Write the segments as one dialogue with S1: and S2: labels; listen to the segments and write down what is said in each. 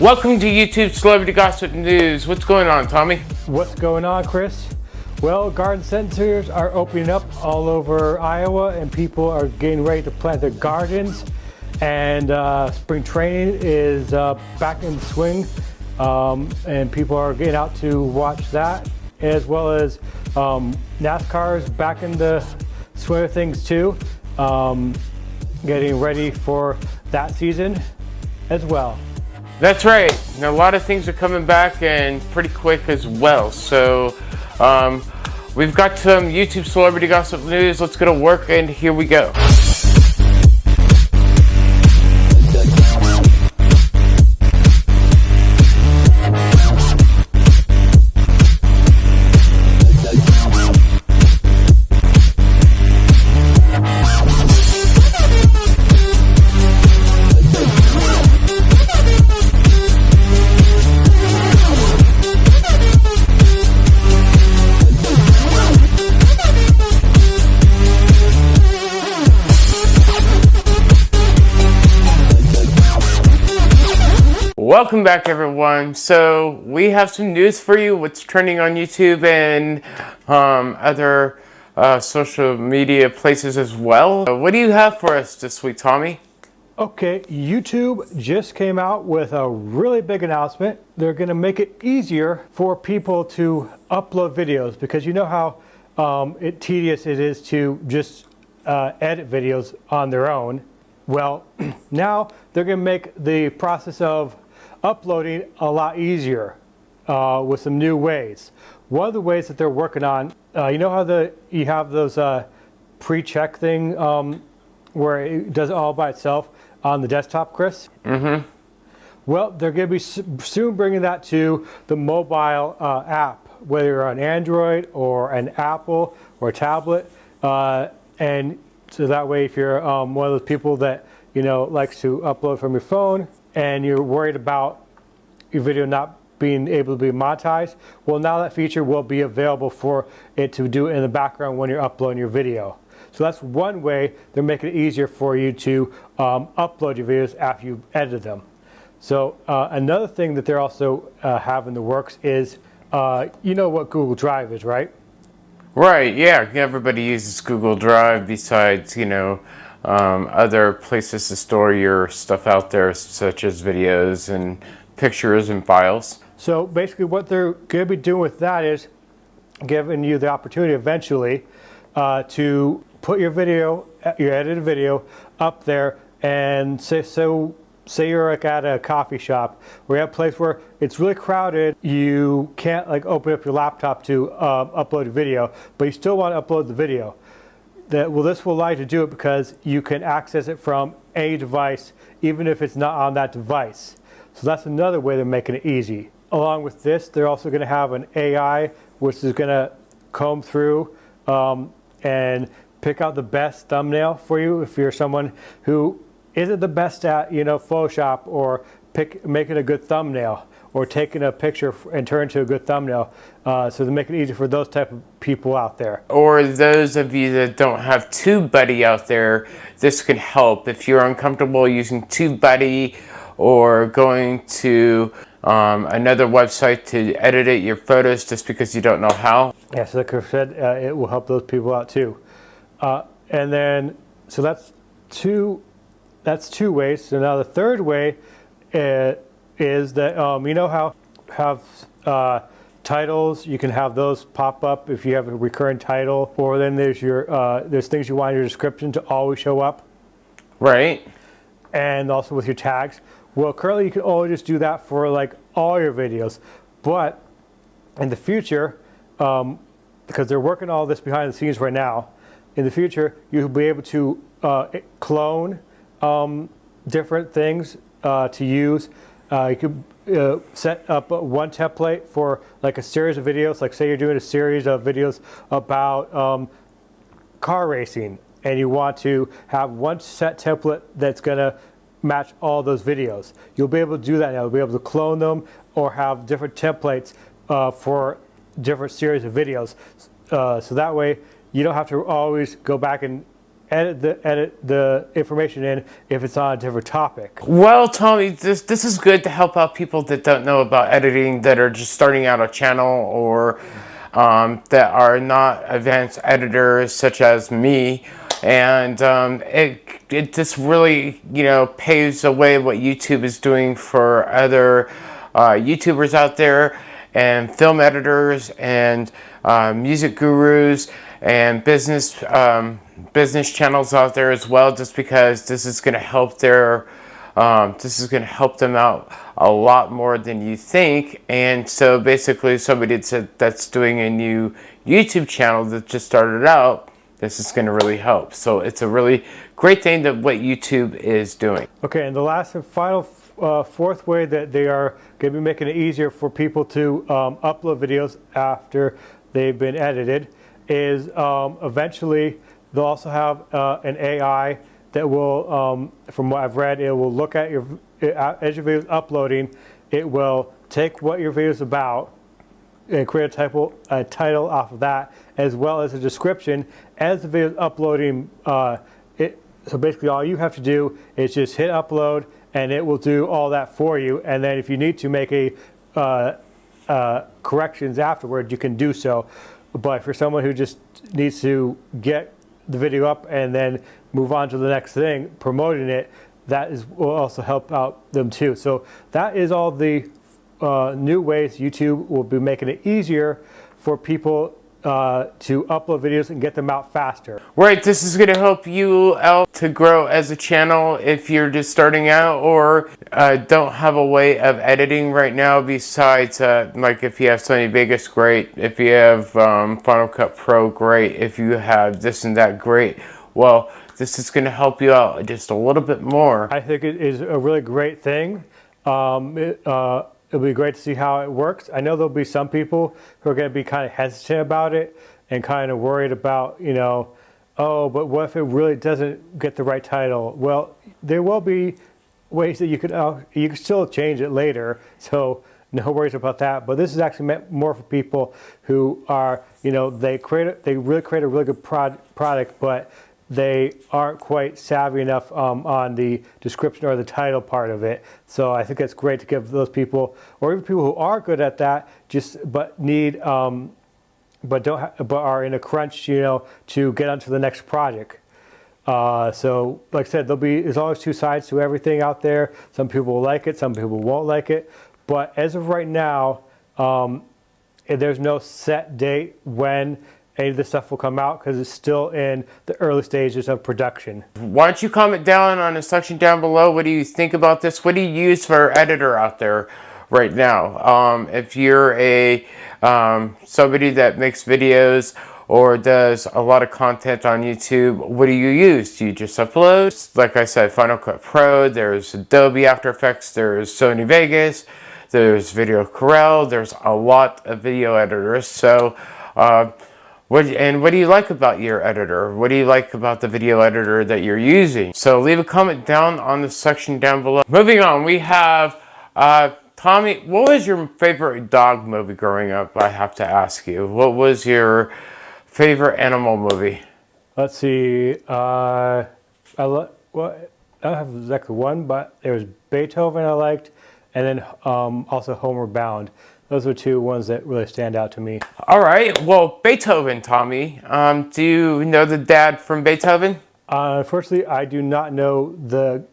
S1: Welcome to YouTube Celebrity Gossip News. What's going on, Tommy?
S2: What's going on, Chris? Well, garden centers are opening up all over Iowa and people are getting ready to plant their gardens. And uh, spring training is uh, back in swing um, and people are getting out to watch that as well as um, is back in the swing of things too. Um, getting ready for that season as well.
S1: That's right. Now, a lot of things are coming back and pretty quick as well. So um, we've got some YouTube celebrity gossip news. Let's get to work and here we go. Welcome back everyone. So we have some news for you, what's trending on YouTube and um, other uh, social media places as well. Uh, what do you have for us this week, Tommy?
S2: Okay, YouTube just came out with a really big announcement. They're going to make it easier for people to upload videos because you know how um, it, tedious it is to just uh, edit videos on their own. Well, now they're going to make the process of uploading a lot easier uh, with some new ways. One of the ways that they're working on, uh, you know how the you have those uh, pre-check thing um, where it does it all by itself on the desktop, Chris?
S1: Mm-hmm.
S2: Well, they're going to be soon bringing that to the mobile uh, app, whether you're on Android or an Apple or a tablet. Uh, and so that way, if you're um, one of those people that, you know, likes to upload from your phone, and you're worried about your video not being able to be monetized, well now that feature will be available for it to do in the background when you're uploading your video. So that's one way they're making it easier for you to um, upload your videos after you've edited them. So uh, another thing that they're also uh, have in the works is, uh, you know what Google Drive is, right?
S1: Right, yeah, everybody uses Google Drive besides, you know, um, other places to store your stuff out there, such as videos and pictures and files.
S2: So basically what they're going to be doing with that is giving you the opportunity eventually uh, to put your video, your edited video up there and say, so say you're like at a coffee shop or at a place where it's really crowded, you can't like open up your laptop to uh, upload a video, but you still want to upload the video that well this will allow you to do it because you can access it from a device even if it's not on that device. So that's another way they're making it easy. Along with this, they're also going to have an AI which is going to comb through um, and pick out the best thumbnail for you if you're someone who isn't the best at you know Photoshop or pick making a good thumbnail or taking a picture and turn into a good thumbnail. Uh, so to make it easy for those type of people out there.
S1: Or those of you that don't have TubeBuddy out there, this could help. If you're uncomfortable using TubeBuddy or going to um, another website to edit your photos just because you don't know how.
S2: Yes, like I said, uh, it will help those people out too. Uh, and then, so that's two, that's two ways. So now the third way, uh, is that um, you know how have uh, titles you can have those pop up if you have a recurring title or then there's your uh, there's things you want your description to always show up.
S1: Right.
S2: And also with your tags. Well currently you can only just do that for like all your videos. But in the future um, because they're working all this behind the scenes right now in the future you'll be able to uh, clone um, different things uh, to use uh, you could uh, set up one template for like a series of videos. Like say you're doing a series of videos about um, car racing and you want to have one set template that's going to match all those videos. You'll be able to do that now. You'll be able to clone them or have different templates uh, for different series of videos. Uh, so that way you don't have to always go back and edit the edit the information in if it's on a different topic.
S1: Well, Tommy, this this is good to help out people that don't know about editing that are just starting out a channel or um, that are not advanced editors such as me and um, it, it just really you know paves the way what YouTube is doing for other uh, YouTubers out there and film editors and uh, music gurus and business um, business channels out there as well just because this is going to help their um, this is going to help them out a lot more than you think and so basically somebody that's doing a new YouTube channel that just started out this is going to really help so it's a really great thing that what YouTube is doing.
S2: Okay and the last and final uh, fourth way that they are going to be making it easier for people to um, upload videos after they've been edited is um, eventually they'll also have uh, an AI that will, um, from what I've read, it will look at your, as your video is uploading, it will take what your video is about and create a, a title off of that, as well as a description. As the video is uploading, uh, it, so basically all you have to do is just hit upload and it will do all that for you. And then if you need to make a uh, uh, corrections afterward, you can do so. But for someone who just needs to get the video up and then move on to the next thing, promoting it, that is will also help out them too. So that is all the uh, new ways YouTube will be making it easier for people uh, to upload videos and get them out faster.
S1: Right, this is going to help you out to grow as a channel if you're just starting out or uh, don't have a way of editing right now besides uh, like if you have Sony Vegas, great. If you have um, Final Cut Pro, great. If you have this and that, great. Well, this is going to help you out just a little bit more.
S2: I think it is a really great thing. Um, it, uh, it'll be great to see how it works. I know there'll be some people who are going to be kind of hesitant about it and kind of worried about, you know, oh, but what if it really doesn't get the right title? Well, there will be ways that you could uh, you can still change it later. So no worries about that. But this is actually meant more for people who are, you know, they create a, they really create a really good prod, product, but they aren't quite savvy enough um, on the description or the title part of it. So I think it's great to give those people, or even people who are good at that, just but need, um, but don't, but are in a crunch, you know, to get onto the next project. Uh, so, like I said, there'll be there's always two sides to everything out there. Some people will like it, some people won't like it. But as of right now, um, there's no set date when any of this stuff will come out because it's still in the early stages of production.
S1: Why don't you comment down on the section down below. What do you think about this? What do you use for editor out there right now? Um, if you're a um, somebody that makes videos or does a lot of content on YouTube, what do you use? Do you just upload? Like I said, Final Cut Pro, there's Adobe After Effects, there's Sony Vegas, there's Video Corel, there's a lot of video editors. So uh, what, and what do you like about your editor? What do you like about the video editor that you're using? So leave a comment down on the section down below. Moving on, we have, uh, Tommy, what was your favorite dog movie growing up? I have to ask you. What was your favorite animal movie?
S2: Let's see. Uh, I, well, I don't have exactly one, but there was Beethoven I liked, and then um, also Homeward Bound. Those are two ones that really stand out to me.
S1: All right. Well, Beethoven, Tommy. Um, do you know the dad from Beethoven?
S2: Uh, unfortunately, I do not know the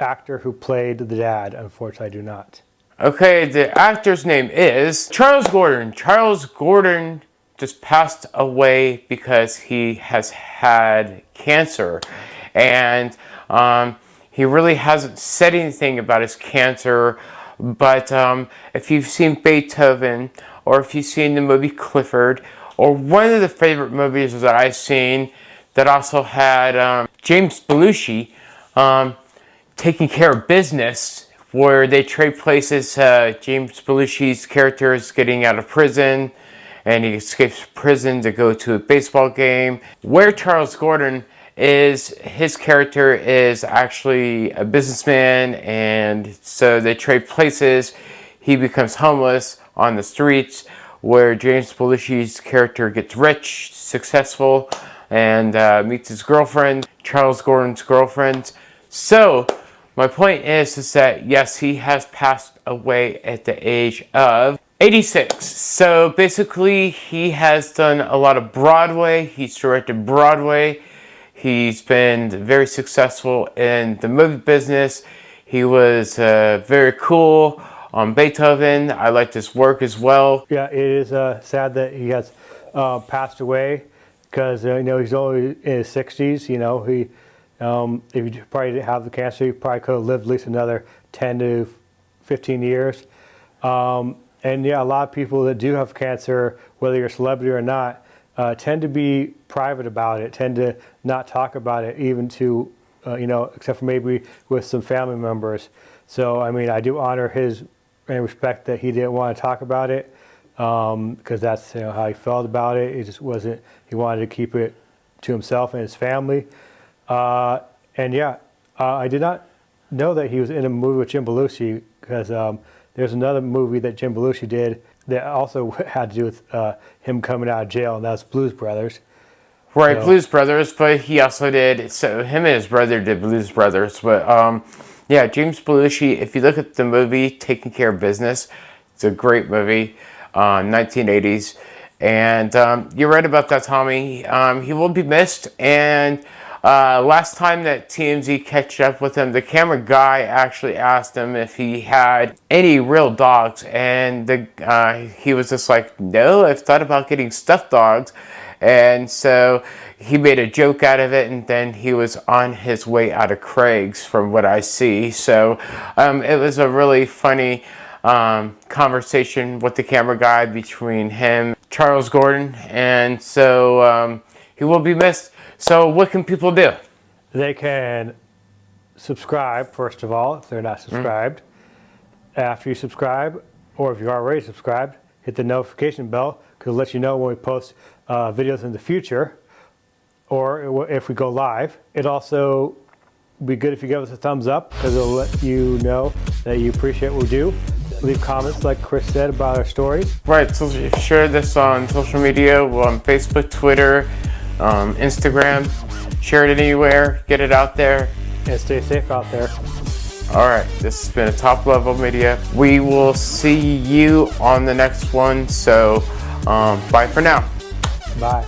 S2: actor who played the dad. Unfortunately, I do not.
S1: Okay, the actor's name is Charles Grodin. Charles Grodin just passed away because he has had cancer. And um, he really hasn't said anything about his cancer but um, if you've seen Beethoven, or if you've seen the movie Clifford, or one of the favorite movies that I've seen that also had um, James Belushi um, taking care of business, where they trade places. Uh, James Belushi's character is getting out of prison, and he escapes prison to go to a baseball game. Where Charles Grodin is his character is actually a businessman and so they trade places. He becomes homeless on the streets where James Belushi's character gets rich, successful. and uh, meets his girlfriend, Charles Grodin's girlfriend. So, my point is, is that yes, he has passed away at the age of 86. So basically, he has done a lot of Broadway. He's directed Broadway. He's been very successful in the movie business. He was uh, very cool on Beethoven. I liked his work as well.
S2: Yeah, it is uh, sad that he has uh, passed away because you know he's only in his 60s. You know, he um, if he probably didn't have the cancer, he probably could have lived at least another 10 to 15 years. Um, and yeah, a lot of people that do have cancer, whether you're a celebrity or not, uh, tend to be private about it, tend to not talk about it, even to, uh, you know, except for maybe with some family members. So, I mean, I do honor his and respect that he didn't want to talk about it because um, that's you know, how he felt about it. It just wasn't, he wanted to keep it to himself and his family. Uh, and yeah, uh, I did not know that he was in a movie with Jim Belushi because um, there's another movie that Jim Belushi did that also had to do with uh, him coming out of jail, and that's Blues Brothers.
S1: Right, so. Blues Brothers, but he also did, so him and his brother did Blues Brothers. But um, yeah, James Belushi, if you look at the movie Taking Care of Business, it's a great movie, uh, 1980s. And um, you're right about that, Tommy. Um, he will be missed, and uh, last time that TMZ catched up with him, the camera guy actually asked him if he had any real dogs, and the, uh, he was just like, no, I've thought about getting stuffed dogs. And so he made a joke out of it, and then he was on his way out of Craig's from what I see. So um, it was a really funny um, conversation with the camera guy between him, Charles Grodin, and so um, he will be missed. So what can people do?
S2: They can subscribe, first of all, if they're not hmm. subscribed. Mm. After you subscribe, or if you're already subscribed, hit the notification bell because it'll let you know when we post uh, videos in the future or if we go live. It also be good if you give us a thumbs up because it'll let you know that you appreciate what we do. Leave comments like Chris said about our stories.
S1: Right, so share this on social media, on Facebook, Twitter, um, Instagram. Share it anywhere, get it out there.
S2: And stay safe out there.
S1: All right, this has been a top level media. We will see you on the next one. So, um, bye for now.
S2: Bye.